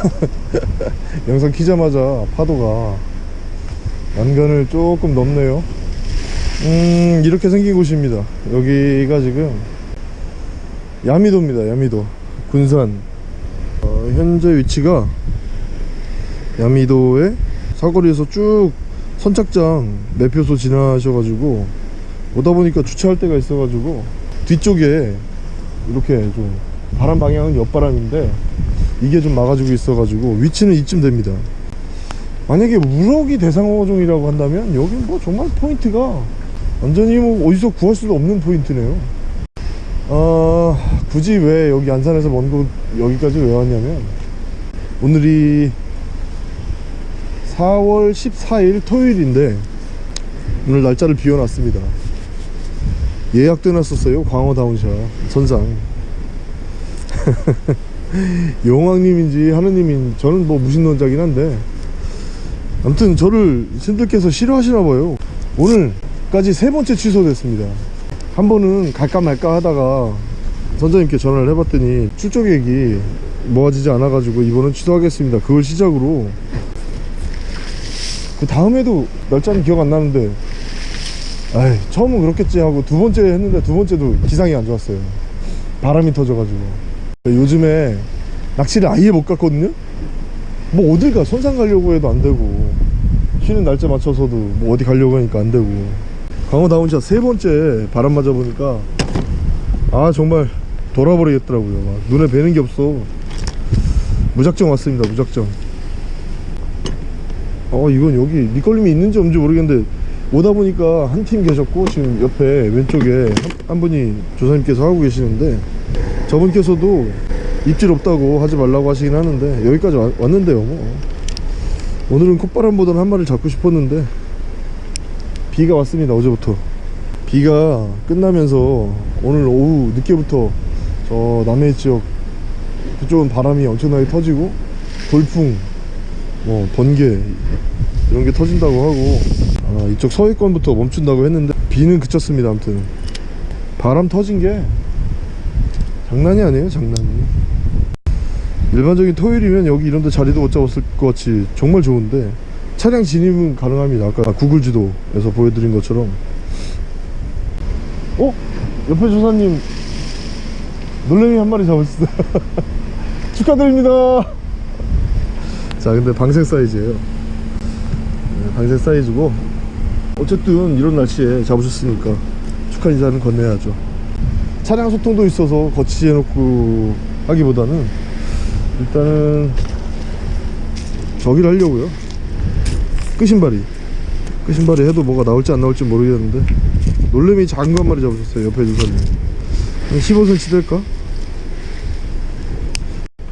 영상 키자마자 파도가 난간을 조금 넘네요. 음 이렇게 생긴 곳입니다. 여기가 지금 야미도입니다 야미도. 군산. 어, 현재 위치가 야미도의 사거리에서 쭉 선착장 매표소 지나셔가지고 오다 보니까 주차할 데가 있어가지고 뒤쪽에 이렇게 좀 바람 방향은 옆바람인데 이게 좀 막아주고 있어가지고 위치는 이쯤 됩니다. 만약에 우럭이 대상어종이라고 한다면 여기 뭐 정말 포인트가 완전히 뭐 어디서 구할 수도 없는 포인트네요. 어, 굳이 왜 여기 안산에서 먼 곳 여기까지 왜 왔냐면 오늘이 4월 14일 토요일인데 오늘 날짜를 비워놨습니다. 예약도 해놨었어요. 광어 down shot. 선상 용왕님인지 하느님인지 저는 뭐 무신론자긴 한데. 아무튼 저를 신들께서 싫어하시나 봐요. 오늘까지 세 번째 취소됐습니다. 한 번은 갈까 말까 하다가 선장님께 전화를 해봤더니 출조 계획이 모아지지 않아 가지고 이번은 취소하겠습니다. 그걸 시작으로. 그 다음에도 날짜는 기억 안 나는데. 아이 처음은 그렇겠지 하고 두 번째 했는데 두 번째도 기상이 안 좋았어요. 바람이 터져가지고 요즘에 낚시를 아예 못 갔거든요? 뭐 어딜 가? 선상 가려고 해도 안 되고. 쉬는 날짜 맞춰서도 뭐 어디 가려고 하니까 안 되고. 광어 down shot 세 번째 바람 맞아 보니까 아 정말 돌아버리겠더라고요. 막 눈에 뵈는 게 없어. 무작정 왔습니다 무작정. 어 이건 여기 밑걸림이 있는지 없는지 모르겠는데 오다 보니까 한 팀 계셨고 지금 옆에 왼쪽에 한, 한 분이 조사님께서 하고 계시는데 저분께서도 입질 없다고 하지 말라고 하시긴 하는데 여기까지 와- 왔는데요 뭐. 오늘은 콧바람보다는 한 마리를 잡고 싶었는데 비가 왔습니다 어제부터. 비가 끝나면서 오늘 오후 늦게부터 저 남해 지역 그쪽은 바람이 엄청나게 터지고 돌풍 뭐 번개 이런 게 터진다고 하고 아, 이쪽 서해권부터 멈춘다고 했는데 비는 그쳤습니다 아무튼. 바람 터진 게 장난이 아니에요 장난이. 일반적인 토요일이면 여기 이런 데 자리도 못 잡았을 것 같이 정말 좋은데 차량 진입은 가능합니다. 아까 구글 지도에서 보여드린 것처럼. 어? 옆에 조사님 놀래미 한 마리 잡으셨어요. 축하드립니다. 자 근데 방생 사이즈예요. 네, 방생 사이즈고. 어쨌든 이런 날씨에 잡으셨으니까 축하 인사는 건네야죠 차량 소통도 있어서 거치지 해놓고 하기보다는 일단은 저기를 하려고요. 끄신발이. 끄신발이 해도 뭐가 나올지 안 나올지 모르겠는데 놀래미 작은 거 한 마리 잡으셨어요 옆에 주사님. 한 15cm 될까?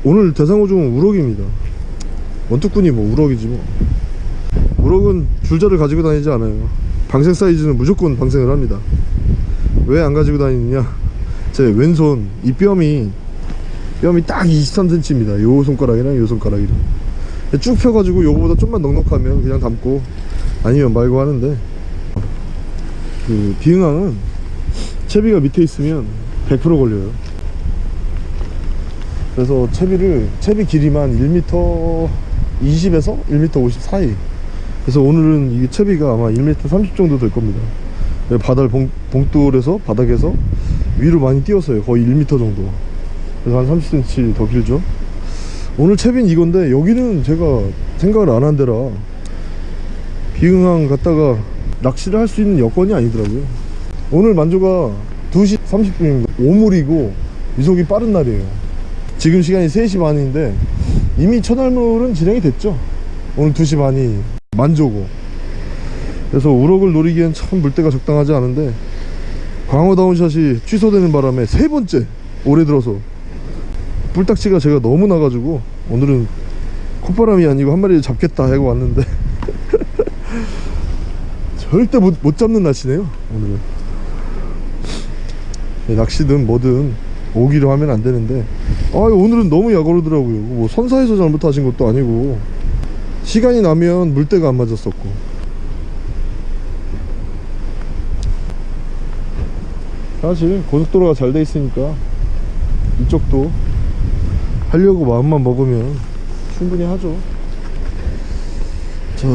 오늘 대상어종은 우럭입니다. 원투꾼이 뭐 우럭이지 뭐. 우럭은 줄자를 가지고 다니지 않아요. 방생 사이즈는 무조건 방생을 합니다. 왜 안 가지고 다니느냐 제 왼손 이 뼘이 뼘이 딱 23cm입니다. 요 손가락이랑 요 손가락이랑. 쭉 펴가지고 요거보다 좀만 넉넉하면 그냥 담고 아니면 말고 하는데. 그 비응항은 채비가 밑에 있으면 100% 걸려요. 그래서 채비를 채비 길이만 1m 20에서 1m 50 사이. 그래서 오늘은 이 채비가 아마 1m 30 정도 될 겁니다. 바닥 봉, 봉돌에서 바닥에서 위로 많이 띄었어요. 거의 1m 정도. 그래서 한 30cm 더 길죠? 오늘 채비는 이건데 여기는 제가 생각을 안 한 데라 비응항 갔다가 낚시를 할 수 있는 여건이 아니더라고요. 오늘 만조가 2시 30분입니다 오물이고 이속이 빠른 날이에요. 지금 시간이 3시 반인데 이미 첫날물은 진행이 됐죠? 오늘 2시 반이 만조고. 그래서 우럭을 노리기엔 참 물때가 적당하지 않은데 광어 다운샷이 취소되는 바람에 세 번째 올해 들어서 뿔딱지가 제가 너무 나가지고 오늘은 콧바람이 아니고 한 마리를 잡겠다 하고 왔는데 절대 못, 못 잡는 날씨네요 오늘은. 예, 낚시든 뭐든 오기로 하면 안 되는데. 아 오늘은 너무 약오르더라고요. 뭐 선사에서 잘못하신 것도 아니고 시간이 나면 물때가 안 맞았었고 사실 고속도로가 잘 돼 있으니까 이쪽도 하려고 마음만 먹으면 충분히 하죠 자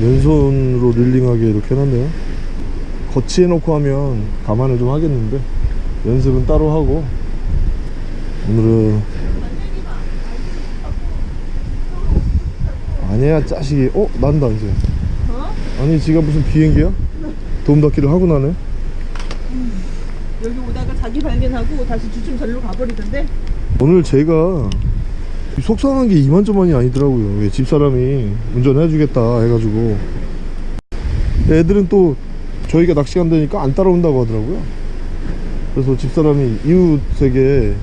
왼손으로 릴링하게 이렇게 해놨네요 거치해 놓고 하면 감안을 좀 하겠는데 연습은 따로 하고 오늘은 아니야 짜식이 어? 난다 이제 어? 아니 지가 무슨 비행기야? 도움 닫기를 하고 나네 자기 발견하고 다시 주춤 절로 가버리던데? 오늘 제가 속상한 게 이만저만이 아니더라고요. 예, 집사람이 운전해 주겠다 해가지고. 애들은 또 저희가 낚시 간다니까 안 따라온다고 하더라고요. 그래서 집사람이 이웃에게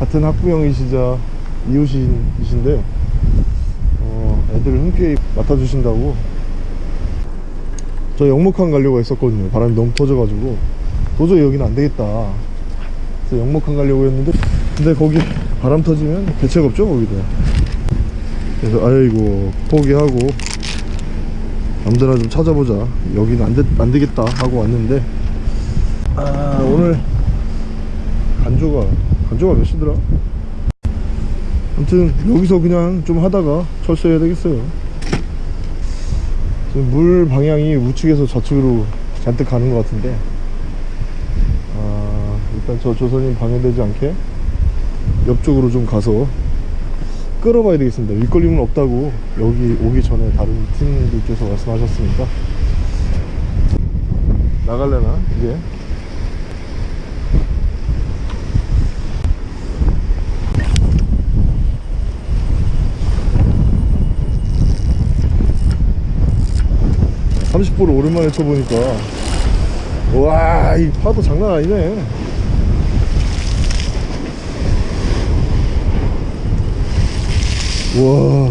같은 학부형이시자 이웃이신데 어, 애들을 흔쾌히 맡아주신다고. 저 영목항 가려고 했었거든요. 바람이 너무 터져가지고 도저히 여기는 안 되겠다. 그래서 영목항 가려고 했는데 근데 거기 바람 터지면 대책 없죠 거기도. 그래서 아이고 포기하고 남들나 좀 찾아보자. 여기는 안, 되, 안 되겠다 하고 왔는데 아 오늘 간조가 간조가 몇 시더라? 아무튼 여기서 그냥 좀 하다가 철수해야 되겠어요. 지금 물 방향이 우측에서 좌측으로 잔뜩 가는 것 같은데. 아 일단 저 조선님 방해되지 않게 옆쪽으로 좀 가서 끌어봐야 되겠습니다. 윗걸림은 없다고 여기 오기 전에 다른 팀들께서 말씀하셨으니까. 나갈래나 이제? 30%를 오랜만에 쳐보니까 와이 파도 장난 아니네 와.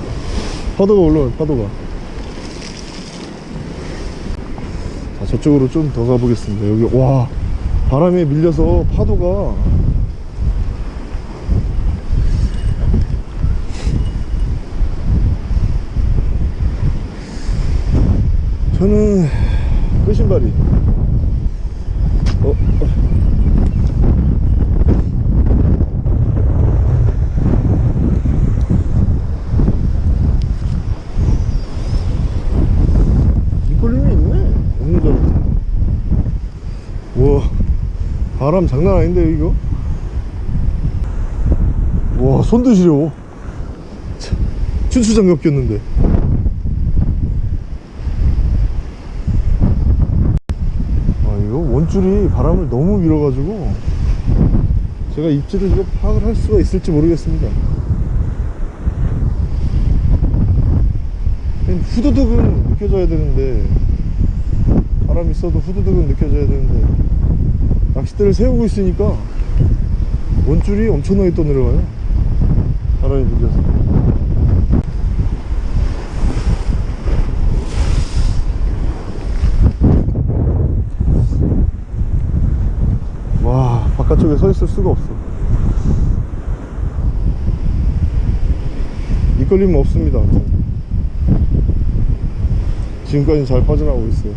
파도가 올라와요 파도가. 자 저쪽으로 좀 더 가보겠습니다. 여기 와. 바람에 밀려서 파도가. 저는 끝신발이 어, 어. 이꼴림이 있네 없는 줄 알았더니 우와 바람 장난 아닌데 이거? 와 참, 춘추장갑 꼈는데. 아 이거 원줄이 바람을 너무 밀어가지고 제가 입질을 이거 파악을 할 수가 있을지 모르겠습니다. 후두둑은 느껴져야 되는데 바람이 있어도 후두둑은 느껴져야 되는데 낚싯대를 세우고 있으니까 원줄이 엄청나게 떠내려가요. 바람이 밀려서. 와 바깥쪽에 서 있을 수가 없어. 이끌림은 없습니다. 아무튼. 지금까지 잘 빠져나오고 있어요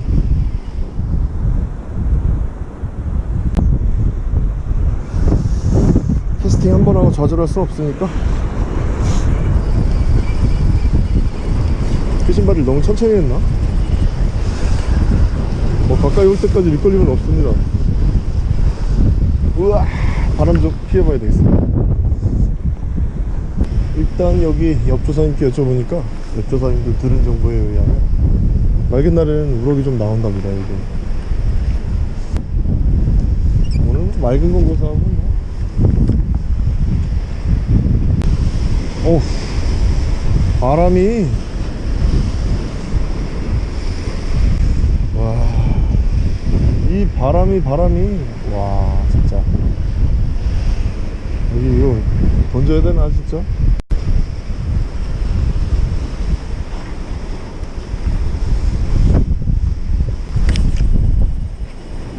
캐스팅 한 번 하고 좌절할 수 없으니까. 그 신발을 너무 천천히 했나? 뭐 가까이 올 때까지 밑걸림은 없습니다. 우와 바람 좀 피해봐야 되겠습니다. 일단 여기 옆조사님께 여쭤보니까 옆조사님들 들은 정보에 의하면 맑은 날에는 우럭이 좀 나온답니다 이게. 오늘 맑은 건 고사하고 뭐. 어 바람이. 와 이 바람이 바람이. 와 진짜. 여기 이거 던져야 되나 진짜?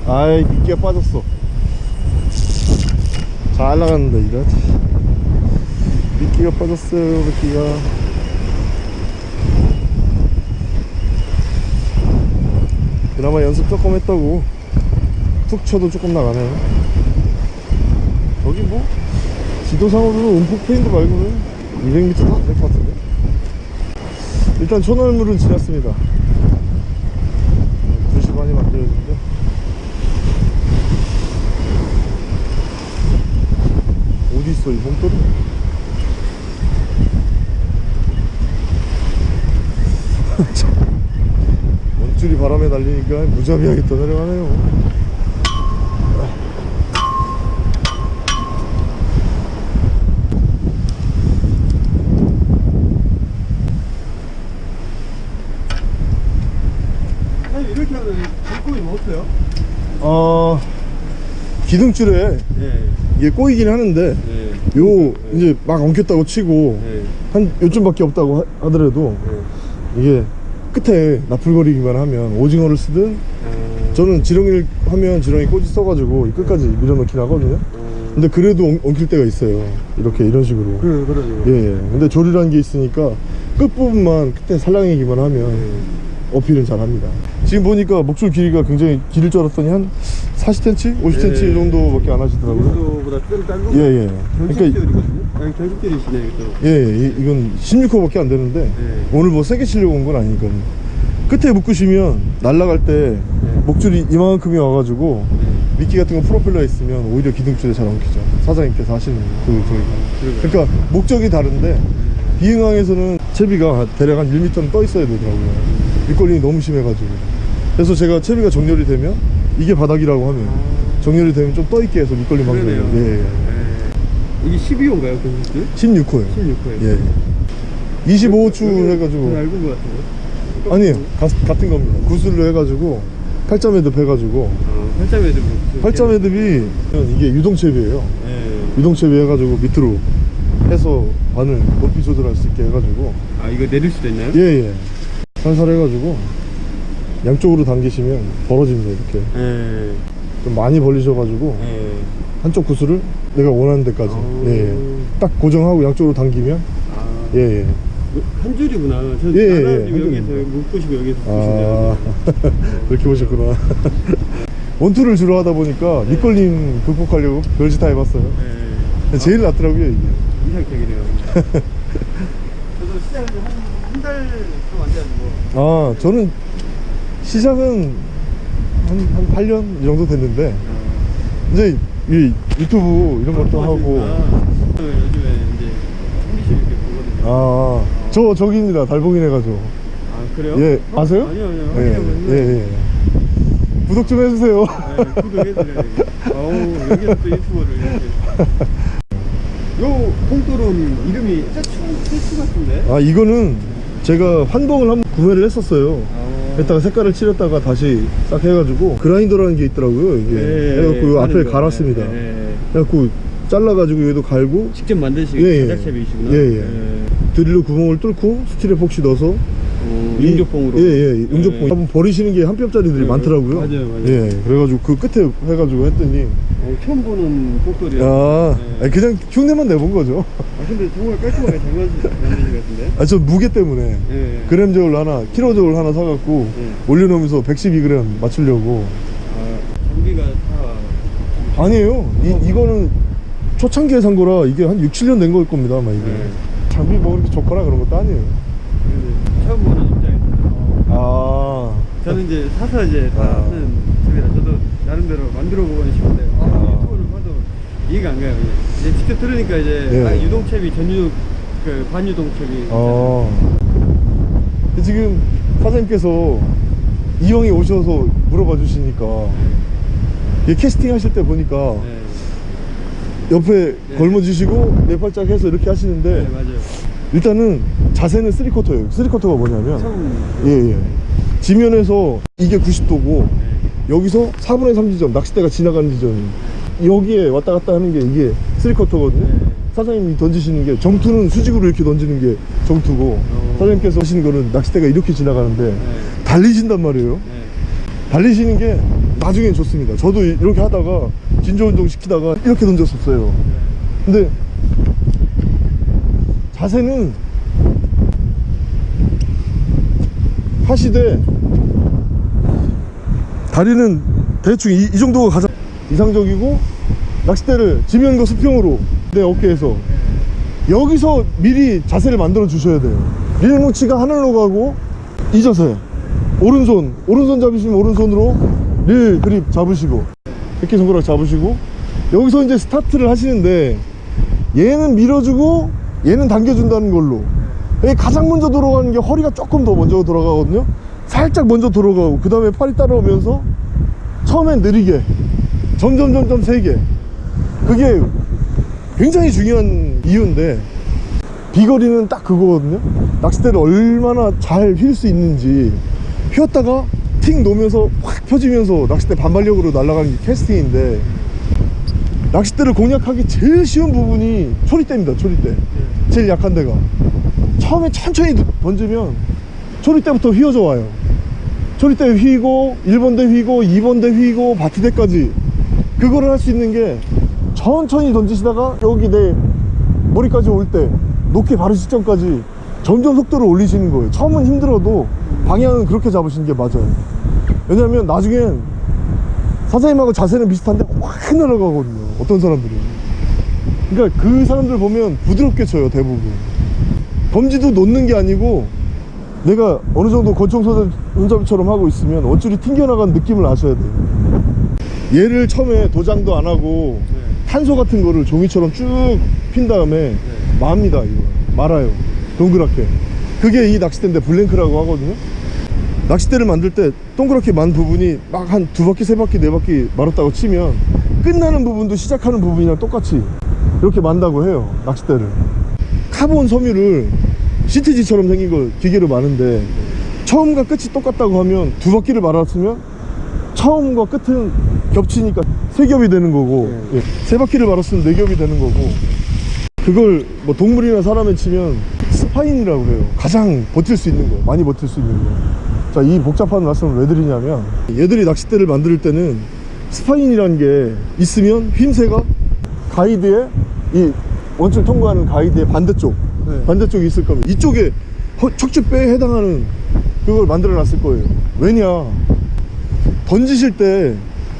아이 미끼가 빠졌어. 잘 나갔는데 이거 미끼가 빠졌어요 미끼가. 그나마 연습 조금 했다고. 툭 쳐도 조금 나가네요. 저기 뭐 지도상으로는 움푹 패인 거 말고는 200m도 안 될 것 같은데? 일단 초널물은 지났습니다. 2시 반이 만들어졌는데. 어디 있어 이 봉돌이 원줄이 바람에 날리니까 무자비하게 떠내려가네요 아니 이렇게 하면 불꽃이 없어요? 어 기둥줄에 예. 이게 꼬이긴 하는데 예. 요 이제 막 엉켰다고 치고 예. 한 요쯤밖에 없다고 하, 더라도 예. 이게 끝에 나풀거리기만 하면 오징어를 쓰든 아, 저는 지렁이를 하면 지렁이 꼬지 써가지고 이 끝까지 밀어넣긴 하거든요 어, 근데 그래도 엉, 엉킬 때가 있어요 이렇게 이런 식으로 그래 그러죠. 예, 예. 근데 조리라는 게 있으니까 끝부분만 끝에 살랑이기만 하면 예. 어필은 잘합니다 지금 보니까 목줄 길이가 굉장히 길을 줄 알았더니 한 40cm? 50cm 예. 정도밖에 안 하시더라고요 이거보다 좀 짧은 예, 예. 그러니까 이것도. 예, 예, 이- 이건 16호밖에 안 되는데 예. 오늘 뭐 세게 치려고 온 건 아니니까 끝에 묶으시면 날아갈 때 예. 목줄이 이만큼이 와가지고 예. 미끼 같은 거 프로펠러 있으면 오히려 기둥줄에 잘 엉키죠 사장님께서 하시는 그 그러게요. 그러니까 목적이 다른데 비응항에서는 채비가 대략 한 1m는 떠 있어야 되더라고요 밑걸림이 너무 심해가지고 그래서 제가 채비가 정렬이 되면 이게 바닥이라고 하면 정렬이 되면 좀 떠 있게 해서 밑걸림 방송을 그러네요. 예, 예. 예. 이게 12호인가요 경직줄? 16호예요 16호예요. 예 25호추 해가지고 얇은 것 같은데. 아니에요 가- 같은 겁니다 구슬로 해가지고 8점 헤드 해가지고 어, 팔자 매듭. 8점 헤드비 이게 유동채비예요 예. 유동채비 해가지고 밑으로 해서 바늘 높이 조절할 수 있게 해가지고 아 이거 내릴 수도 있나요? 예예 살살 해가지고 양쪽으로 당기시면 벌어집니다 이렇게 예. 좀 많이 벌리셔가지고 예. 한쪽 구슬을 내가 원하는 데까지 오. 예, 딱 고정하고 양쪽으로 당기면 아. 예예 한 줄이구나. 저 예, 예, 예, 여기서 줄입니다. 묶으시고 여기서 아 묶으신다. 그렇게 보셨구나 원투를 주로 하다 보니까 네. 밑걸림 극복하려고 별짓 다 해봤어요 예. 제일 낫더라고요 이게 이상적이네요. 저도 시작을 한한달 좀안 돼가지고. 아 저는 시작은 한, 한 8년 이 정도 됐는데 이제 이 유튜브 이런 것도 하고 아, 요즘에 이제 한기씩 이렇게 보거든요. 아저 저기입니다 달봉이네 가지고 아 그래요? 예 어? 아세요? 아니요 아니요. 예. 예, 예. 구독 좀 해주세요 네, 구독해드려요. 어우 여기서 또 유튜버를 이렇게. 요 콩돌은 이름이 세추 같은데? 아 이거는 제가 환봉을 한번 구매를 했었어요 아. 했다가 색깔을 칠했다가 다시 싹 해가지고 그라인더라는 게 있더라고요 이게 예, 해갖고 요 하는 앞에 거. 갈았습니다 예, 예. 해갖고 잘라가지고 얘도 갈고 직접 만드신 예, 예. 제작체이시구나. 예, 예. 드릴로 구멍을 뚫고 스틸에 폭시 넣어서 어, 이- 용접봉으로. 예, 예, 용접봉. 예. 한번 버리시는 게 한 뼘짜리들이 예, 많더라고요. 맞아요, 맞아요. 예, 그래가지고 그 끝에 해가지고 했더니, 어, 처음 보는 콩돌이야. 아, 예. 아니, 그냥 흉내만 내본 거죠. 아 근데 정말 깔끔하게 잘 만드신 것 같은데? 아, 저 무게 때문에. 예. 그램 저울 하나, 키로 저울 하나 사갖고 예. 올려놓으면서 112g 맞추려고. 아, 장비가 다. 아니에요. 이, 이거는 초창기에 산 거라 이게 한 6, 7년 된 걸 겁니다, 아마 이게. 예. 장비 뭐 그렇게 좋거나 그런 것도 아니에요. 근데 처음 보는 입장에서. 아, 저는 이제 사서 이제 다 아. 하는 집이라 저도 나름대로 만들어 보고는 싶은데 아, 아. 유튜브를 봐도 이해가 안 가요. 이제 직접 들으니까 이제 예. 아, 유동체비 전유동 그 반유동체비. 어. 지금 사장님께서 이왕에 오셔서 물어봐 주시니까 이 캐스팅 하실 때 보니까 네. 옆에 네. 걸머 주시고 네 팔짝 해서 이렇게 하시는데 네 맞아요. 일단은 자세는 쓰리쿼터예요. 쓰리쿼터가 뭐냐면 처음 예, 예. 지면에서 이게 90도고 네. 여기서 4분의 3 지점 낚싯대가 지나가는 지점 여기에 왔다 갔다 하는 게 이게 쓰리쿼터거든요. 네. 사장님이 던지시는 게 점투는 수직으로 이렇게 던지는 게 점투고 어. 사장님께서 하시는 거는 낚싯대가 이렇게 지나가는데 네. 달리신단 말이에요 네. 달리시는 게 나중엔 좋습니다 저도 이렇게 하다가 진조 운동 시키다가 이렇게 던졌었어요 근데 자세는 하시되 다리는 대충 이, 이 정도가 가장 이상적이고 낚싯대를 지면과 수평으로 내 어깨에서 여기서 미리 자세를 만들어 주셔야 돼요. 릴뭉치가 하늘로 가고 이 자세 오른손 오른손 잡으시면 오른손으로 릴 그립 잡으시고 이렇게 손가락 잡으시고 여기서 이제 스타트를 하시는데 얘는 밀어주고 얘는 당겨준다는 걸로 가장 먼저 돌아가는 게 허리가 조금 더 먼저 돌아가거든요. 살짝 먼저 돌아가고 그 다음에 팔이 따라오면서 처음엔 느리게 점점 점점 세게. 그게 굉장히 중요한 이유인데 비거리는 딱 그거거든요. 낚싯대를 얼마나 잘 휠 수 있는지. 휘었다가 팅 놓으면서 확 펴지면서 낚싯대 반발력으로 날아가는 게 캐스팅인데 낚싯대를 공략하기 제일 쉬운 부분이 초리대입니다 초리대. 제일 약한 데가 처음에 천천히 던지면 초리대부터 휘어져 와요. 초리대 휘고 1번대 휘고 2번대 휘고 바티대까지. 그거를 할 수 있는 게 천천히 던지시다가 여기 내 머리까지 올 때 높게 바로 시점까지 점점 속도를 올리시는 거예요. 처음은 힘들어도 방향은 그렇게 잡으시는 게 맞아요. 왜냐면 나중엔 사장님하고 자세는 비슷한데 확 날아가거든요. 어떤 사람들은. 그러니까 그 사람들 보면 부드럽게 쳐요 대부분 검지도 놓는 게 아니고 내가 어느 정도 권총 손잡이처럼 하고 있으면 원줄이 튕겨나가는 느낌을 아셔야 돼요. 얘를 처음에 도장도 안 하고 네. 탄소 같은 거를 종이처럼 쭉 핀 다음에 맙니다 이거. 말아요. 동그랗게. 그게 이 낚싯대인데 blank라고 하거든요. 낚싯대를 만들 때 동그랗게 만 부분이 막 한 두 바퀴 세 바퀴 네 바퀴 말았다고 치면 끝나는 부분도 시작하는 부분이랑 똑같이 이렇게 만다고 해요 낚싯대를. 카본 섬유를 시트지처럼 생긴 거 기계로 마는데 처음과 끝이 똑같다고 하면 두 바퀴를 말았으면 처음과 끝은 겹치니까 세 겹이 되는 거고 예. 세 바퀴를 말았으면 네 겹이 되는 거고. 그걸 뭐 동물이나 사람에 치면 spine이라고 그래요. 가장 버틸 수 있는 거 많이 버틸 수 있는 거 자 이 복잡한 말씀을 왜 드리냐면 얘들이 낚싯대를 만들 때는 spine이라는 게 있으면 휘임새가 가이드에 이 원줄 통과하는 가이드의 반대쪽 네. 반대쪽에 있을 겁니다. 이쪽에 허- 척추뼈에 해당하는 그걸 만들어 놨을 거예요. 왜냐? 던지실 때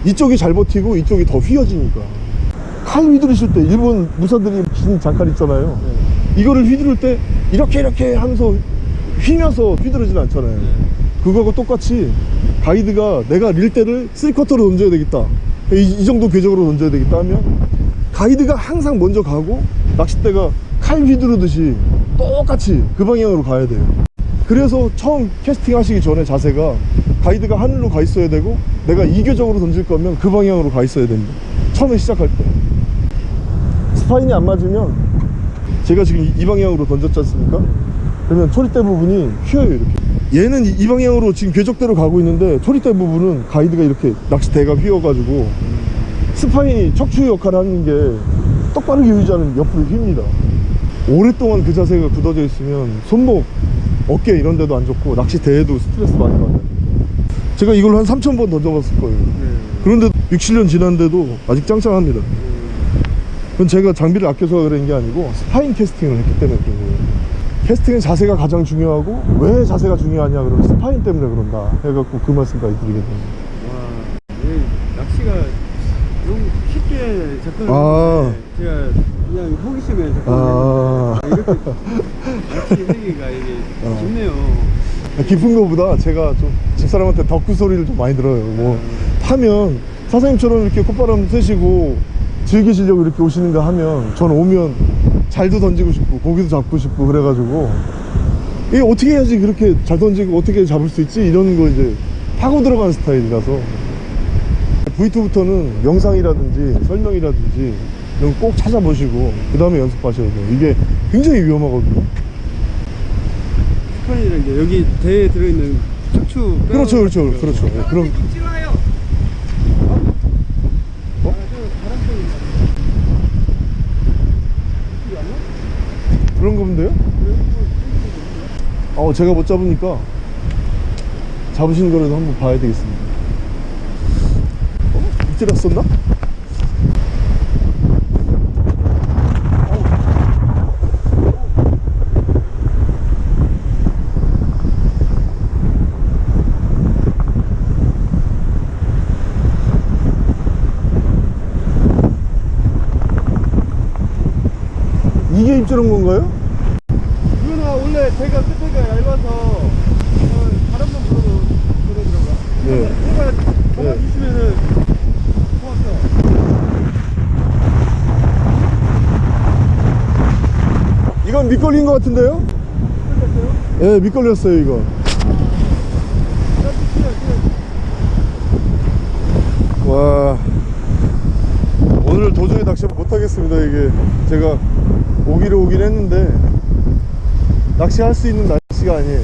이쪽이 잘 버티고 이쪽이 더 휘어지니까. 칼 휘두르실 때 일본 무사들이 긴 장칼 있잖아요. 이거를 휘두를 때 이렇게 이렇게 하면서 휘면서 휘두르진 않잖아요. 그거하고 똑같이 가이드가 내가 릴대를 3쿼터로 던져야 되겠다. 이, 이 정도 궤적으로 던져야 되겠다 하면 가이드가 항상 먼저 가고 낚싯대가 칼 휘두르듯이 똑같이 그 방향으로 가야 돼요. 그래서 처음 캐스팅 하시기 전에 자세가 가이드가 하늘로 가 있어야 되고 내가 이교적으로 던질 거면 그 방향으로 가 있어야 됩니다. 처음에 시작할 때. 스파인이 안 맞으면 제가 지금 이, 이 방향으로 던졌지 않습니까? 그러면 초리대 부분이 휘어요 이렇게. 얘는 이, 이 방향으로 지금 궤적대로 가고 있는데 초리대 부분은 가이드가 이렇게 낚싯대가 휘어가지고 spine이 척추 역할을 하는 게 똑바르게 휘자는 옆으로 휩니다 오랫동안 그 자세가 굳어져 있으면 손목 어깨 이런 데도 안 좋고 낚시대에도 스트레스 많이 받아요. 제가 이걸 한 3,000번 던져봤을 거예요. 그런데 6, 7년 지났는데도 아직 짱짱합니다. 그건 제가 장비를 아껴서 그런 게 아니고 spine 캐스팅을 했기 때문에 그런 거예요. 캐스팅은 자세가 가장 중요하고 왜 자세가 중요하냐 그러면 spine 때문에 그런다 해갖고 그 말씀까지 드리게 됩니다. 와, 이 낚시가 너무 쉽게 접근을 아. 했는데 제가 그냥 호기심에 접근을 아. 이렇게 낚시 세계가 이게 어. 깊네요. 깊은 거보다 제가 좀 집사람한테 덕후 소리를 좀 많이 들어요 뭐 하면 사장님처럼 이렇게 콧바람 쐬시고 즐기시려고 이렇게 오시는가 하면 저는 오면 잘도 던지고 싶고 고기도 잡고 싶고 그래가지고 이게 어떻게 해야지 그렇게 잘 던지고 어떻게 잡을 수 있지 이런 거 이제 파고 들어가는 스타일이라서 V2부터는 영상이라든지 설명이라든지 이런 거꼭 찾아보시고 그 다음에 연습하셔야 돼요 이게 굉장히 위험하거든요 스판이라는 게 여기 대에 들어있는 척추 뼈 그렇죠 그렇죠. 그렇죠 네, 그럼 어? 그런 거면 돼요? 어 제가 못 잡으니까 잡으신 거라도 한번 봐야 되겠습니다 어? 이때 났었나? 입질한 건가요? 이거는 원래 제가 끝에가 얇아서 어, 다른 분 불러도 그러더라고요. 예. 제가 예. 잡아주시면은 고맙죠. 이건 밑걸린 것 같은데요? 예, 밑걸렸어요, 이거. 와. 오늘 도저히 낚시 못하겠습니다, 이게. 제가 오기를 오긴 했는데, 낚시할 수 있는 날씨가 아니에요.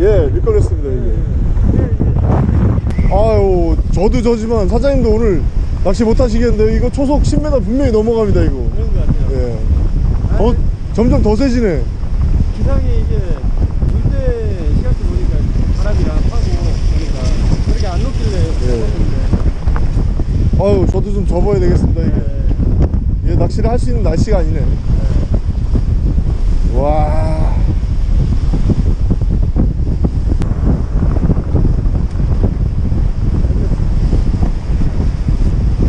예, 밑걸렸습니다, 이게. 아유, 저도 저지만 사장님도 오늘 낚시 못 하시겠는데 이거 초속 10m 분명히 넘어갑니다, 이거. 그런 것 같아요. 예. 더, 점점 더 세지네. 기상이 이게 물때 시각도 보니까 바람이랑 파고 보니까 그렇게 안 녹길래 예. 아유, 저도 좀 접어야 되겠습니다, 이게. 예. 예, 낚시를 할 수 있는 날씨가 아니네. 와.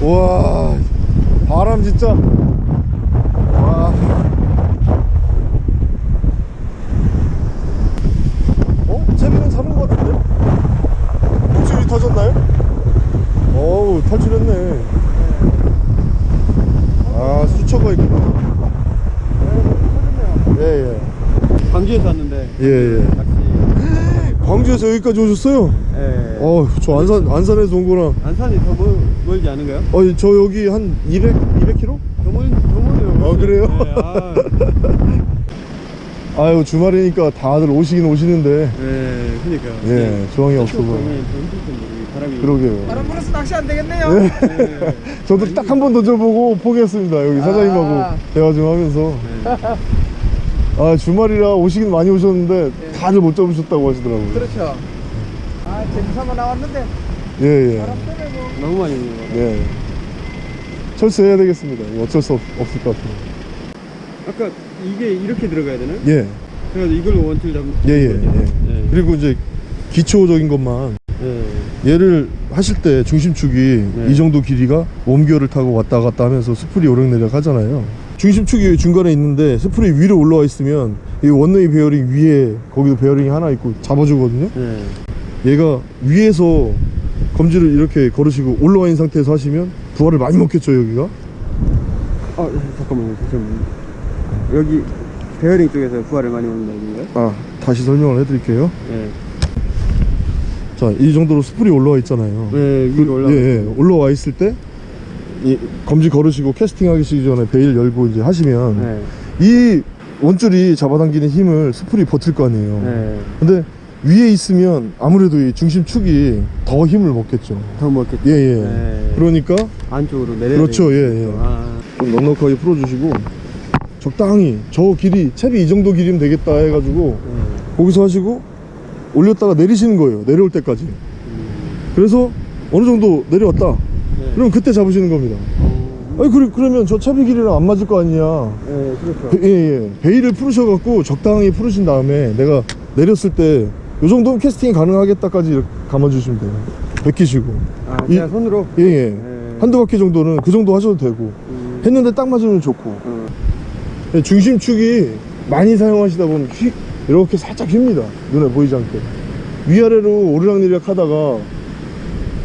와, 바람 진짜. 와. 어? 채비는 잡은 것 같은데? 목줄이 터졌나요? 어우, 탈출했네. 아, 수초가 있구나. 예, 예. 광주에서 왔는데 예, 예. 광주에서 여기까지 오셨어요? 예. 어, 저 안산, 안산에서 온 거랑. 안산이 더 멀, 멀지 않은가요? 어, 저 여기 한 200, 200km? 더 멀, 더 멀어요. 어, 그래요? 예, 아, 아유, 주말이니까 다들 오시긴 오시는데. 예, 그니까요. 예, 조항이 바람이. 그러게요. 바람 불어서 낚시 안 되겠네요. 예. 저도 딱 한 번 던져보고 포기했습니다. 여기 사장님하고 아. 대화 좀 하면서. 예. 아, 주말이라 오시긴 많이 오셨는데 다들 못 잡으셨다고 하시더라고요. 그렇죠. 아 재미삼아 나왔는데 예, 예. 바람 때문에 뭐. 너무 많이 오는 거 같아요. 예. 철수해야 되겠습니다. 이거 어쩔 수 없, 없을 것 같아요. 아까 이게 이렇게 들어가야 되나? 예. 그래가지고 이걸로 원줄 잡는 예, 예? 예. 예. 그리고 이제 기초적인 것만 예. 얘를 하실 때 중심축이 네. 이 정도 길이가 worm gear를 타고 왔다 갔다 하면서 spool이 오르내리락 하잖아요. 중심축이 중간에 있는데 spool이 위로 올라와 있으면 이 one-way 베어링 위에 거기도 베어링이 하나 있고 잡아주거든요. 예. 얘가 위에서 검지를 이렇게 걸으시고 올라와 있는 상태에서 하시면 부하를 많이 먹겠죠 여기가. 아 잠깐만요 잠깐만요 여기 베어링 쪽에서 부하를 많이 먹는다는 건가요? 아 다시 설명을 해드릴게요. 예. 자 이 정도로 spool이 올라와 있잖아요. 네 위로 올라 예, 예. 올라와 있을 때, 이 검지 걸으시고 캐스팅 하기 전에 bail 열고 이제 하시면, 네. 이 원줄이 잡아당기는 힘을 spool이 버틸 거 아니에요. 네. 근데 위에 있으면 아무래도 이 중심축이 더 힘을 먹겠죠. 더 먹겠죠 예, 예. 네. 그러니까 안쪽으로 내려 그렇죠, 예, 예. 아, 좀 넉넉하게 풀어주시고, 적당히 저 길이, 채비 이 정도 길이면 되겠다 해가지고, 예. 거기서 하시고, 올렸다가 내리시는 거예요. 내려올 때까지. 음, 그래서 어느 정도 내려왔다. 네. 그럼 그때 잡으시는 겁니다. 어, 아니 그래, 그러면 저 채비 길이랑 안 맞을 거 아니냐 예 그렇죠 배, 예, 예. 베일을 풀으셔갖고 적당히 풀으신 다음에 내가 내렸을 때 요 정도면 캐스팅이 가능하겠다까지 이렇게 감아주시면 돼요 베끼시고 아 이- 그냥 손으로 예예 예. 한두 바퀴 정도는 그 정도 하셔도 되고 음, 했는데 딱 맞으면 좋고 어, 예, 중심축이 많이 사용하시다 보면 휙 이렇게 살짝 휩니다. 눈에 보이지 않게. 위아래로 오르락내리락 하다가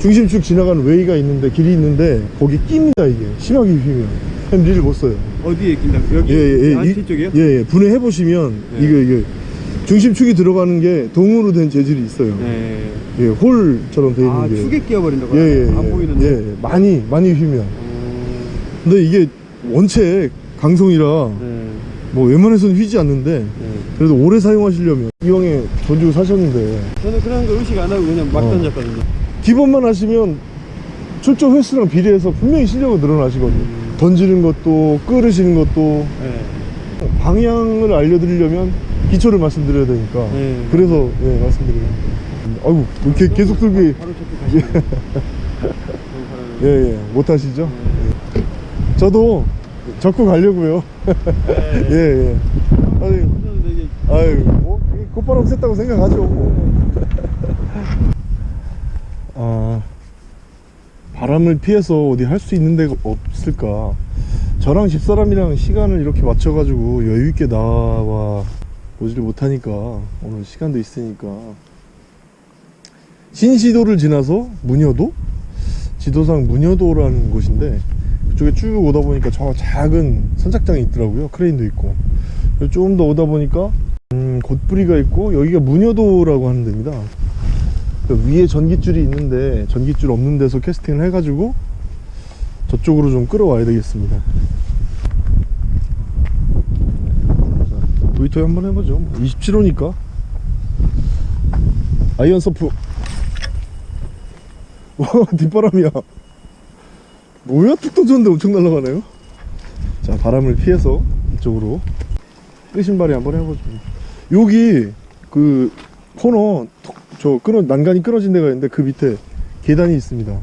중심축 지나가는 way가 있는데 길이 있는데 거기 낍니다 이게. 심하게 휘면 햄 리를 못 써요. 어디에 낀다 여기? 예예예. 안티 쪽이요? 예 예. 분해 해 보시면 예. 이게 이게 중심축이 들어가는 게 동으로 된 재질이 있어요. 네. 예 홀처럼 돼 있는 아 게. 축에 끼어버린다고 예예 하나요? 안 보이는데. 예, 예. 많이 많이 휘면 어, 근데 이게 원체 강성이라 네. 뭐 웬만해서는 휘지 않는데 네. 그래도 오래 사용하시려면 이왕에 돈 주고 사셨는데 저는 그런 거 의식 안 하고 그냥 막 어. 던졌거든요 기본만 하시면 출조 횟수랑 비례해서 분명히 실력은 늘어나시거든요 음. 던지는 것도 끌으시는 것도 네. 방향을 알려드리려면 기초를 말씀드려야 되니까 네. 그래서 예 말씀드리는 아이고 이렇게 계속 들기 예예 못하시죠? 저도 적고 가려고요. 예예. 아유 되게 아유 뭐 이게 곧바람 쐈다고 생각하죠 뭐. 아 바람을 피해서 어디 할 수 있는 데가 없을까? 저랑 집사람이랑 시간을 이렇게 맞춰 가지고 여유있게 나와 보지를 못하니까 오늘 시간도 있으니까. 신시도를 지나서 문여도? 지도상 문여도라는 곳인데 그쪽에 쭉 오다 보니까 저 작은 선착장이 있더라고요. 크레인도 있고. 좀 더 오다 보니까 음, 곧부리가 있고 여기가 문여도라고 하는 데입니다. 그 위에 전깃줄이 있는데 전깃줄 없는 데서 캐스팅을 해가지고 저쪽으로 좀 끌어와야 되겠습니다. 자, 브이토이 한번 해보죠. 27호니까. 아이언 서프. 와 뒷바람이야 뭐야? 툭 터졌는데 엄청 날아가네요? 자 바람을 피해서 이쪽으로. 끄신발이 한번 해보죠. 여기 그 코너 톡, 저 끊어 난간이 끊어진 데가 있는데 그 밑에 계단이 있습니다.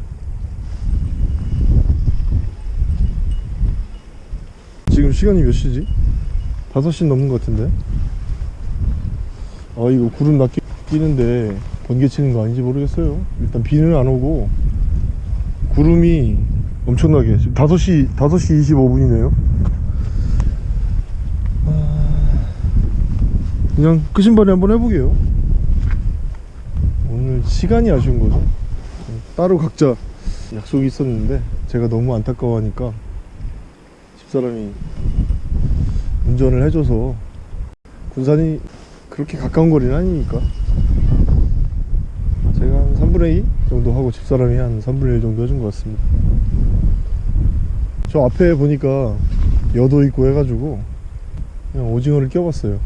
지금 시간이 몇 시지? 5시 넘는 것 같은데? 아 이거 구름 낮게 끼는데 번개 치는 거 아닌지 모르겠어요. 일단 비는 안 오고 구름이 엄청나게. 지금 5시 5시 25분이네요. 그냥 끄신발이 한번 해보게요. 오늘 시간이 아쉬운 거죠. 따로 각자 약속이 있었는데 제가 너무 안타까워하니까 집사람이 운전을 해줘서 군산이 그렇게 가까운 거리는 아니니까 제가 한 3분의 2 정도 하고 집사람이 한 3분의 1 정도 해준 것 같습니다 저 앞에 보니까 여도 있고 해가지고 그냥 오징어를 껴봤어요.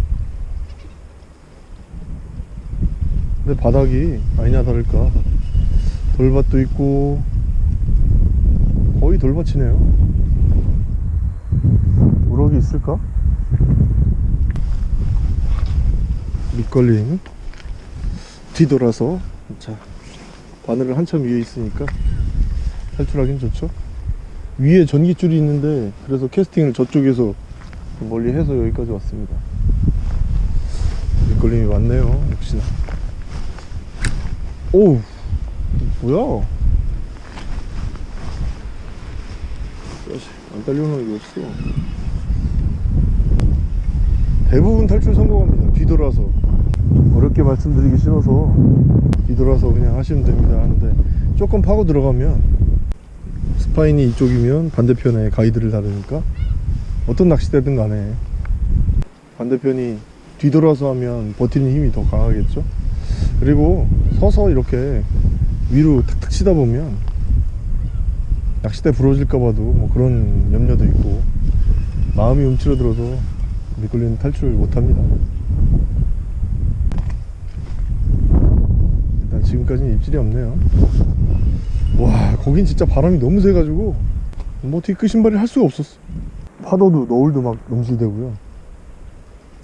근데 바닥이 아니나 다를까. 돌밭도 있고 거의 돌밭이네요. 우럭이 있을까? 밑걸림. 뒤돌아서. 자 바늘을 한참 위에 있으니까 탈출하긴 좋죠 위에 전기줄이 있는데 그래서 캐스팅을 저쪽에서 멀리 해서 여기까지 왔습니다. 밑걸림이 많네요 역시나. 오 뭐야? 안 딸려오는 게 없어. 대부분 탈출 성공합니다 뒤돌아서. 어렵게 말씀드리기 싫어서 뒤돌아서 그냥 하시면 됩니다 하는데 조금 파고 들어가면 스파인이 이쪽이면 반대편에 가이드를 다르니까 어떤 낚시대든 간에 반대편이 뒤돌아서 하면 버티는 힘이 더 강하겠죠? 그리고 서서 이렇게 위로 탁탁 치다 보면 낚싯대 부러질까 봐도 뭐 그런 염려도 있고 마음이 움츠러들어서 미끌리는 탈출을 못합니다. 일단 지금까지는 입질이 없네요 와 거긴 진짜 바람이 너무 세가지고 뭐 어떻게 끄신발이 할 수가 없었어. 파도도 너울도 막 넘실대고요.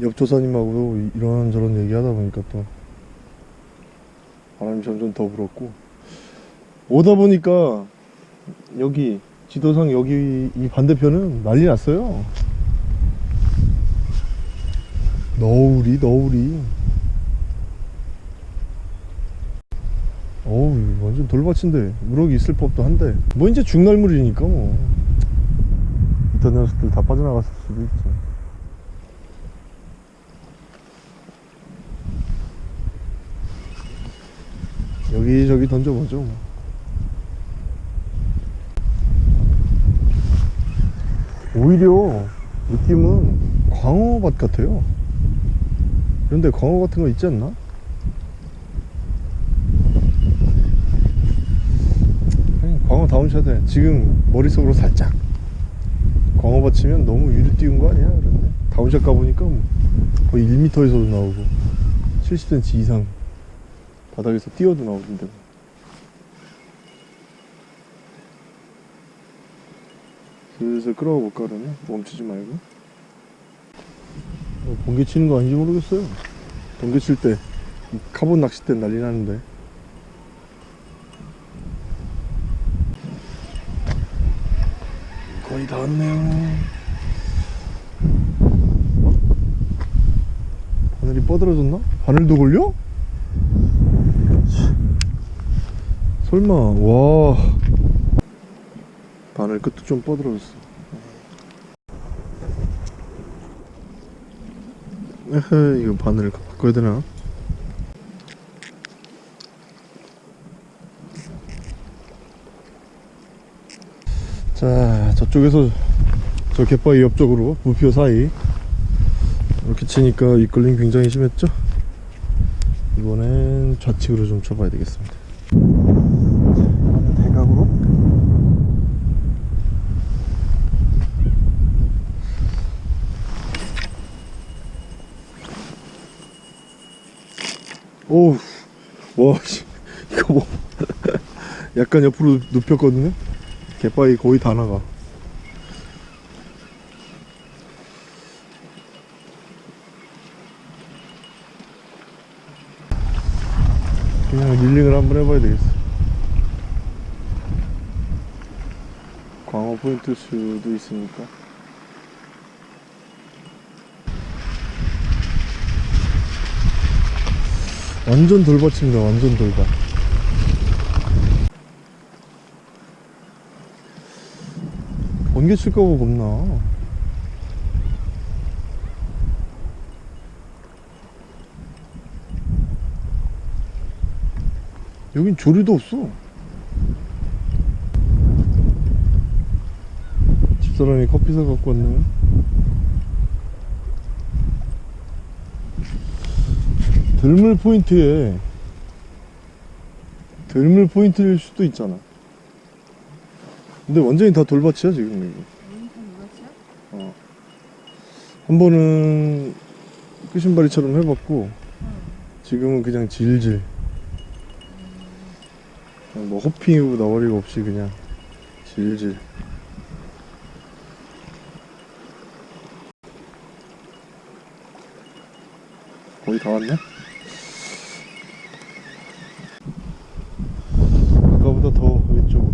옆 조사님하고 이런저런 얘기하다 보니까 또 바람이 점점 더 불었고. 오다 보니까 여기 지도상 여기 이 반대편은 난리 났어요. 너울이 너울이 어우 완전 돌밭인데 우럭이 있을 법도 한데 뭐 이제 중날물이니까 뭐 이딴 녀석들 다 빠져나갔을 수도 있지 여기저기 던져보죠 뭐. 오히려 느낌은 광어밭 같아요 그런데 광어 같은 거 있지 않나? 아니, 광어 down shot에 지금 머릿속으로 살짝 광어밭 치면 너무 위로 띄운 거 아니야? 그런데 down shot 가보니까 뭐 거의 1m에서도 나오고 70cm 이상 바닥에서 띄워도 나오던데 슬슬 끌어가 볼까 그러면 멈추지 말고. 어, 번개 치는 거 아닌지 모르겠어요. 번개 칠 때 카본 낚싯대 난리 나는데 거의 다 왔네요 바늘이 뻗어졌나? 바늘도 걸려? 설마 와 바늘 끝도 좀 뻗어졌어. 에헤, 이거 바늘 바꿔야 되나? 자, 저쪽에서 저 갯바위 옆쪽으로 부표 사이 이렇게 치니까 이끌림 굉장히 심했죠? 이번엔 좌측으로 좀 쳐봐야 되겠습니다. 대각으로 오우 와 씨, 이거 뭐 약간 옆으로 눕혔거든요 갯바위 거의 다 나가 그냥 릴링을 한번 해봐야 되겠어. 광어 포인트 수도 있으니까. 완전 돌밭입니다 완전 돌밭. 번개 칠까봐 겁나 여긴 조류도 없어. 집사람이 커피 사 갖고 왔네요 들물 포인트에 들물 포인트일 수도 있잖아. 근데 완전히 다 돌밭이야 지금 여기. 어. 한 번은 끝신바리처럼 해봤고 지금은 그냥 질질 뭐 호핑이고 나발이고 없이 그냥 질질. 거의 다 왔네? 아까보다 더 왼쪽으로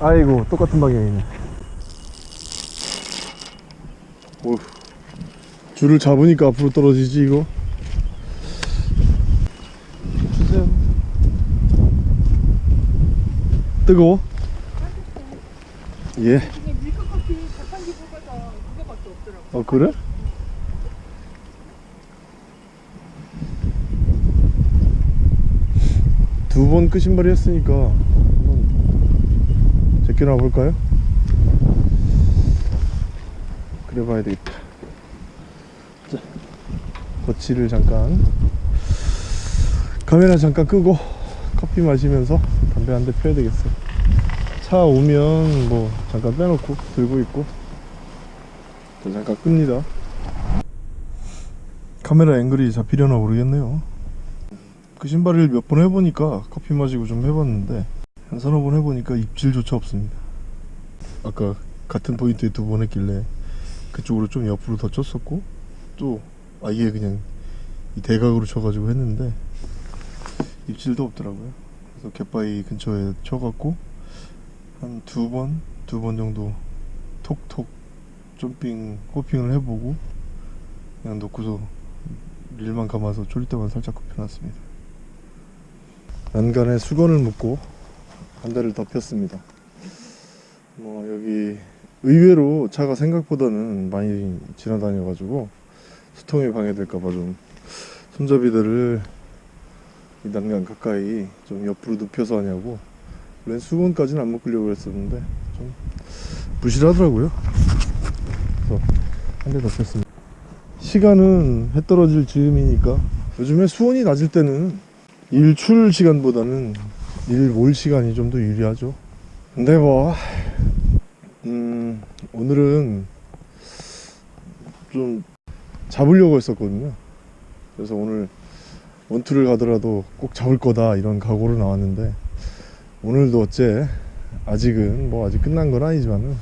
아이고 똑같은 방향이네 오 줄을 잡으니까 앞으로 떨어지지 이거 주세요 뜨거워? 예. 어 그래? 두번 끝신발이 했으니까 한번 제껴놔 볼까요? 그래 봐야 되겠다 자 거치를 잠깐 카메라 잠깐 끄고 커피 마시면서 담배 한 대 펴야 되겠어요. 차 오면 뭐 잠깐 빼놓고 들고 있고 또 잠깐 끕니다. 카메라 앵글이 잡히려나 모르겠네요. 그 신발을 몇 번 해보니까 커피 마시고 좀 해봤는데 한 서너 번 해보니까 입질조차 없습니다. 아까 같은 포인트에 두 번 했길래 그쪽으로 좀 옆으로 더 쳤었고 또 아예 그냥 이 대각으로 쳐가지고 했는데 입질도 없더라고요. 그래서 갯바위 근처에 쳐갖고 한 두 번, 두 번 정도 톡톡 점핑, 호핑을 해보고 그냥 놓고서 릴만 감아서 졸릴 때만 살짝 굽혀놨습니다. 난간에 수건을 묶고 한 대를 덮였습니다. 뭐 여기 의외로 차가 생각보다는 많이 지나다녀가지고 수통이 방해될까봐 좀 손잡이들을 이 난간 가까이 좀 옆으로 눕혀서 하냐고. 웬 수건까지는 안 묶으려고 했었는데 좀 부실하더라고요. 그래서 한대 덮였습니다. 시간은 해 떨어질 즈음이니까 요즘에 수온이 낮을 때는 일 출 시간보다는 일 몰 시간이 좀 더 유리하죠. 근데 뭐 음, 오늘은 좀 잡으려고 했었거든요. 그래서 오늘 원투를 가더라도 꼭 잡을 거다 이런 각오로 나왔는데 오늘도 어째 아직은 뭐 아직 끝난 건 아니지만은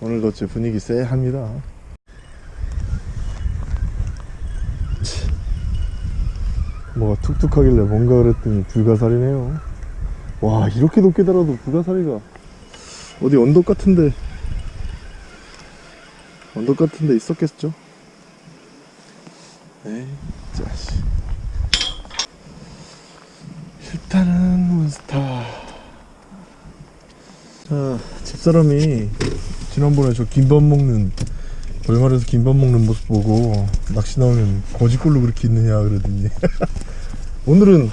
오늘도 어째 분위기 쎄합니다. 뭐가 툭툭하길래 뭔가 그랬더니 불가사리네요. 와 이렇게 높게 달아도 불가사리가 어디 언덕 같은데 언덕 같은데 있었겠죠 에이 자식 몬스타. 자 집사람이 지난번에 저 김밥 먹는 얼마에서 김밥 먹는 모습 보고 낚시 나오면 거지꼴로 그렇게 있느냐 그러더니. 오늘은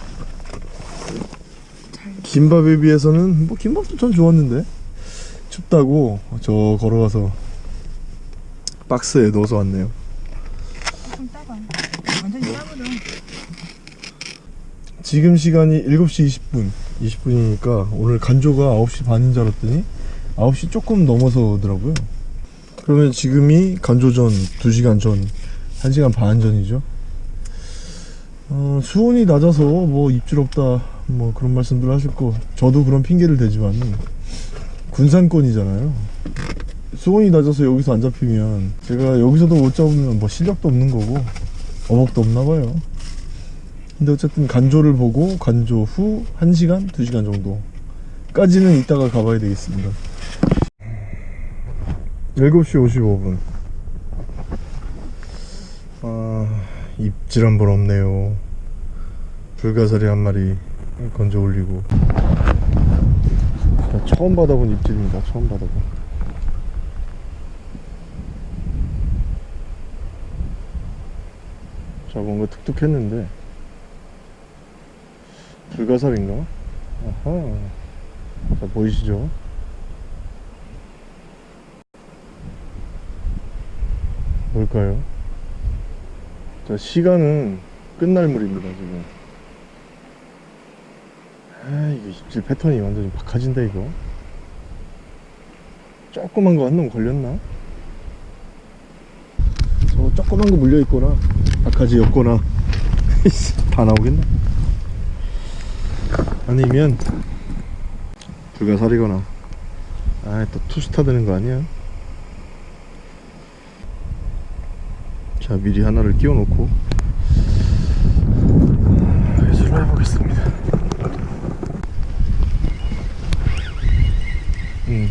김밥에 비해서는 뭐 김밥도 전 좋았는데 춥다고 저 걸어가서 박스에 넣어서 왔네요. 지금 시간이 7시 20분 20분이니까 오늘 간조가 9시 반인 줄 알았더니 9시 조금 넘어서더라고요. 그러면 지금이 간조 전 2시간 전 1시간 반 전이죠? 어, 수온이 낮아서 뭐 입질 없다 뭐 그런 말씀들 거 저도 그런 핑계를 대지만 군산권이잖아요. 수온이 낮아서 여기서 안 잡히면 제가 여기서도 못 잡으면 뭐 실력도 없는 거고 어복도 없나 봐요 근데 어쨌든 간조를 보고 간조 후 1시간, 2시간 정도까지는 이따가 가봐야 되겠습니다. 7시 55분. 아 입질 한 번 없네요. 불가사리 한 마리 건져 올리고. 처음 받아본 입질입니다 처음 받아본. 자 뭔가 툭툭 했는데 불가사리인가? 아하 자 보이시죠? 뭘까요? 자 시간은 끝날 물입니다 지금 아 이거 입질 패턴이 완전히 박하진다 이거 조그만 거 한 놈 걸렸나? 저 조그만 거 물려있거나 박하지였거나 다 나오겠네 아니면 불가사리거나. 아또 투스타 되는 거 아니야? 자 미리 하나를 끼워 놓고. 회수를 해보겠습니다. 음.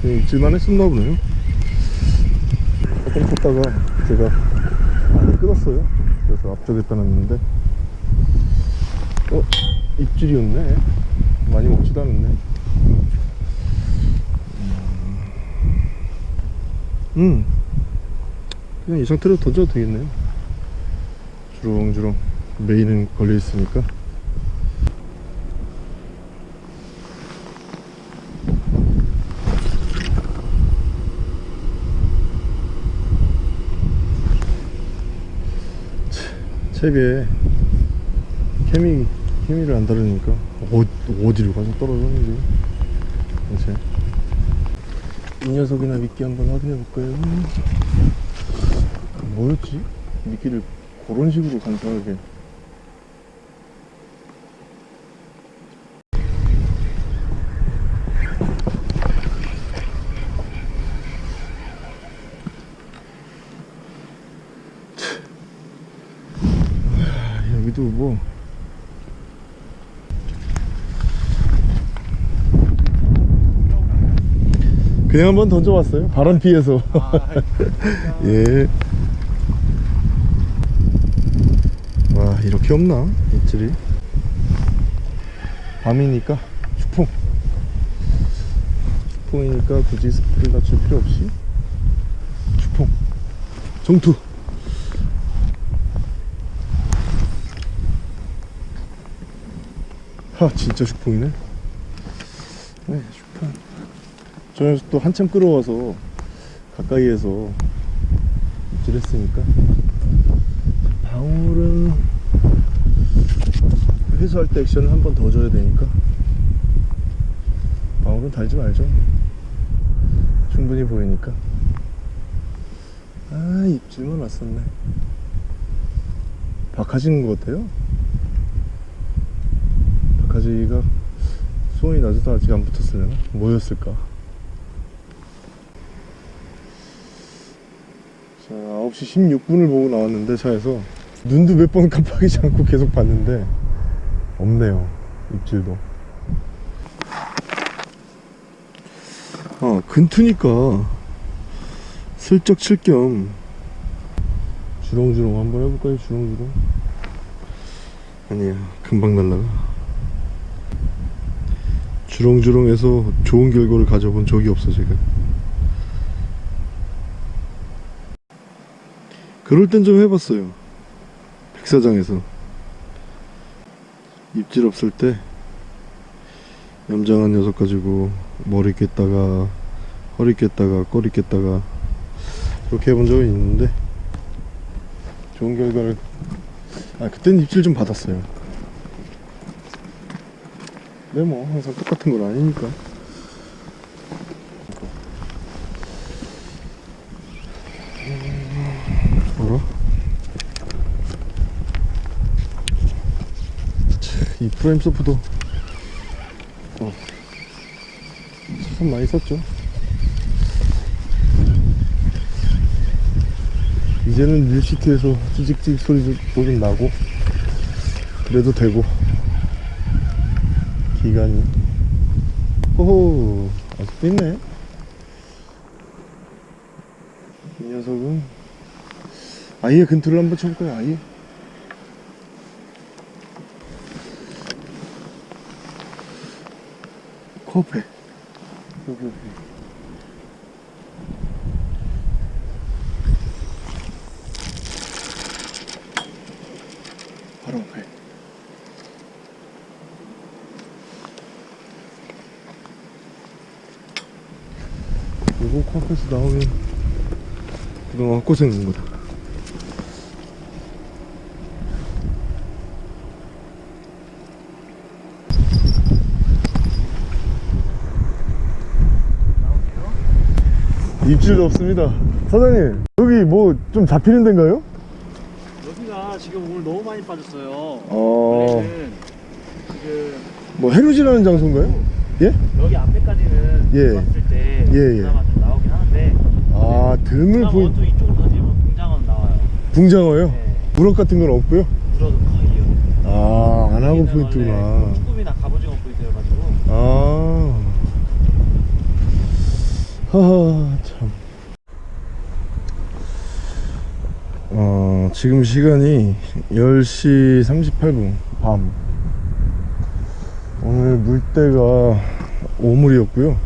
그냥 입질만 했었나 보네요. 조금 쳤다가 제가 많이 끊었어요. 그래서 앞쪽에다 놨는데. 어? 입질이었네. 많이 먹지도 않았네. 음. 그냥 이 상태로 던져도 되겠네요. 주렁주렁 메인은 걸려 있으니까. 책에 케미 케미를 안 다루니까 어, 어디로 가서 떨어졌는지 대체 이 녀석이나 미끼 한번 확인해 볼까요? 뭐였지? 미끼를 그런 식으로 간단하게 아, 여기도 뭐 그냥 한번 던져봤어요. 바람 피해서. 예. 와 이렇게 없나? 입질이? 밤이니까 추풍. 추풍이니까 굳이 스프를 낮출 필요 없이 추풍. 정투. 하 진짜 슈풍이네. 네 슈풍 저 녀석 또 한참 끌어와서 가까이에서 입질했으니까. 방울은 회수할 때 액션을 한 번 더 줘야 되니까. 방울은 달지 말죠. 충분히 보이니까. 아 입질만 왔었네. 박하지는 것 같아요. 박하지가 수온이 낮아서 아직 안 붙었으려나? 뭐였을까? 자 9시 16분을 보고 나왔는데 차에서 눈도 몇 번 깜빡이지 않고 계속 봤는데 없네요 입질도. 아 근투니까 슬쩍 칠 겸 주렁주렁 한번 해볼까요? 주렁주렁? 아니야 금방 날라가. 주렁주렁해서 좋은 결과를 가져본 적이 없어 제가 그럴 땐 좀 해봤어요. 백사장에서. 입질 없을 때 얌전한 녀석 가지고 머리 깼다가 허리 깼다가 꼬리 깼다가 그렇게 해본 적이 있는데 좋은 결과를 아 그땐 입질 좀 받았어요. 근데 뭐 항상 똑같은 건 아니니까 뭐라? 프레임 소프도. 어, 참 많이 썼죠. 이제는 밀시트에서 찌직찌직 소리도 좀 나고 그래도 되고 기간이. 호호 아직도 있네. 이 녀석은 아예 근투를 한번 쳐볼까요? 아예 코앞에 여기 여기 바로 앞에. 이거 코앞에서 나오면 그동안 헛고생인 거다 입질도 없습니다 사장님 여기 뭐 좀 잡히는 데인가요? 여기가 지금 오늘 너무 많이 빠졌어요. 어... 지금 뭐 해루질하는 장소인가요? 예? 여기 앞에까지는 예. 봤을 때 예, 예. 좀 나오긴 하는데 아 드물 그나마 보이 원투 이쪽으로 던지면 공장은 나와요. 붕장어요? 네. 우럭 같은 건 없고요? 물어도 거의요. 아 안하고 포인트구나 쭈꾸미나 갑오징어 포인트여가지고 아 하하 참 어, 지금 시간이 10시 38분 밤. 오늘 물때가 오물이었고요.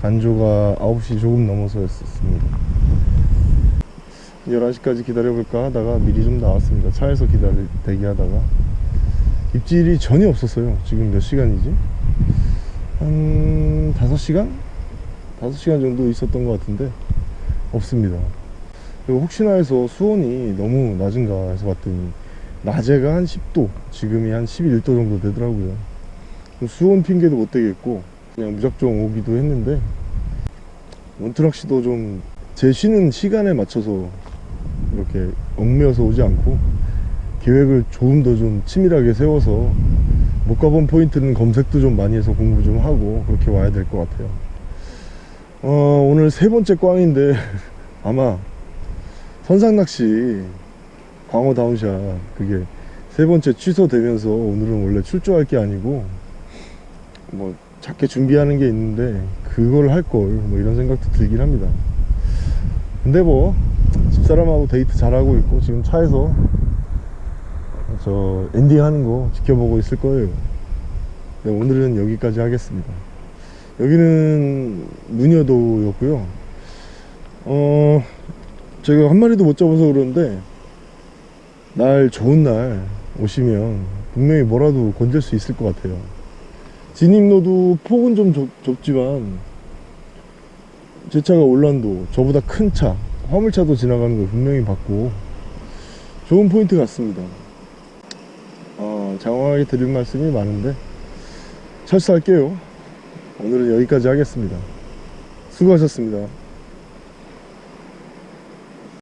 간조가 9시 조금 넘어서였습니다. 11시까지 기다려볼까 하다가 미리 좀 나왔습니다. 차에서 기다리 대기하다가. 입질이 전혀 없었어요. 지금 몇 시간이지? 한 5시간? 5시간 정도 있었던 것 같은데 없습니다 혹시나 해서 수온이 너무 낮은가 해서 봤더니 낮에가 한 10도 지금이 한 11도 정도 되더라고요. 수온 핑계도 못 되겠고 그냥 무작정 오기도 했는데 원트럭시도 좀 제 쉬는 시간에 맞춰서 이렇게 얽매여서 오지 않고 계획을 조금 더 좀 치밀하게 세워서 못 가본 포인트는 검색도 좀 많이 해서 공부 좀 하고 그렇게 와야 될 것 같아요. 어, 오늘 세 번째 꽝인데 아마 선상낚시 광어 down shot 그게 세 번째 취소되면서 오늘은 원래 출조할 게 아니고 뭐 작게 준비하는 게 있는데 그걸 할 걸 뭐 이런 생각도 들긴 합니다. 근데 뭐 집사람하고 데이트 잘하고 있고 지금 차에서 저 엔딩 하는 거 지켜보고 있을 거예요. 네, 오늘은 여기까지 하겠습니다. 여기는 문여도였고요. 어 제가 한 마리도 못 잡아서 그러는데 날 좋은 날 오시면 분명히 뭐라도 건질 수 있을 것 같아요. 진입로도 폭은 좀 좁, 좁지만 제 차가 올란도 저보다 큰 차 화물차도 지나가는 걸 분명히 봤고 좋은 포인트 같습니다. 어, 장황하게 드릴 말씀이 많은데 철수할게요. 오늘은 여기까지 하겠습니다. 수고하셨습니다